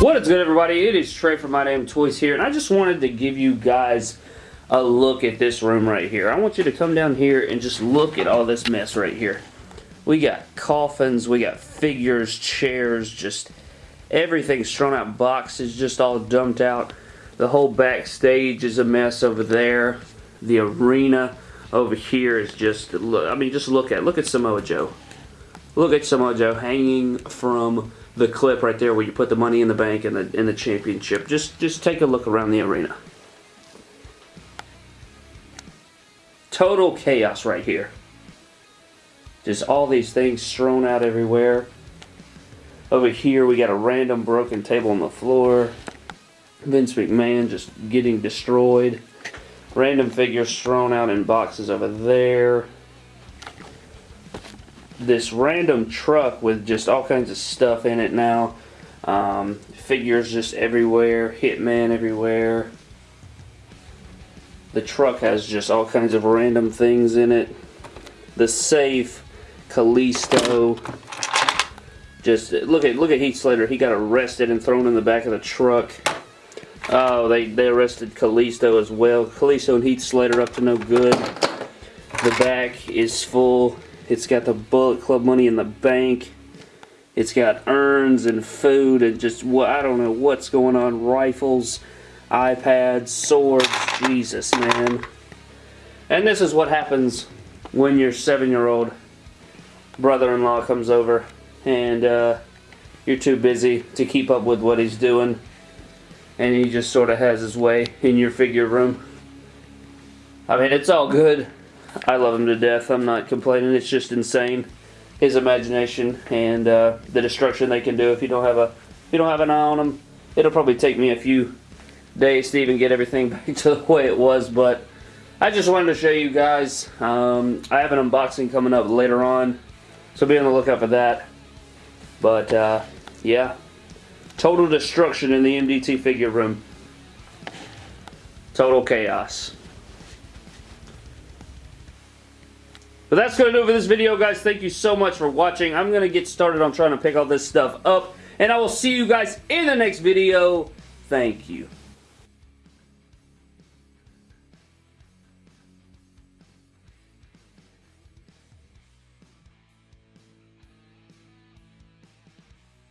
What is good everybody? It is Trey from My Damn Toys here and I just wanted to give you guys a look at this room right here. I want you to come down here and just look at all this mess right here. We got coffins, we got figures, chairs, just everything strewn out, boxes just all dumped out. The whole backstage is a mess over there. The arena over here is just, look, I mean just look at, look at Samoa Joe. Look at Samoa Joe hanging from the clip right there where you put the money in the bank and the in the championship. Just just take a look around the arena. Total chaos right here. Just all these things strewn out everywhere. Over here we got a random broken table on the floor. Vince McMahon just getting destroyed. Random figures thrown out in boxes over there this random truck with just all kinds of stuff in it now. Um, figures just everywhere, Hitman everywhere. The truck has just all kinds of random things in it. The safe, Kalisto. Just look at look at Heath Slater. He got arrested and thrown in the back of the truck. Oh, they they arrested Kalisto as well. Kalisto and Heath Slater up to no good. The back is full it's got the Bullet Club money in the bank. It's got urns and food and just I don't know what's going on. Rifles, iPads, swords. Jesus, man. And this is what happens when your seven-year-old brother-in-law comes over and uh, you're too busy to keep up with what he's doing and he just sort of has his way in your figure room. I mean, it's all good. I love him to death. I'm not complaining. It's just insane. His imagination and uh, the destruction they can do if you don't have a if you don't have an eye on them. It'll probably take me a few days to even get everything back to the way it was, but I just wanted to show you guys. Um, I have an unboxing coming up later on, so be on the lookout for that. But uh, yeah, total destruction in the MDT figure room. Total chaos. But that's going to do it for this video, guys. Thank you so much for watching. I'm going to get started on trying to pick all this stuff up. And I will see you guys in the next video. Thank you.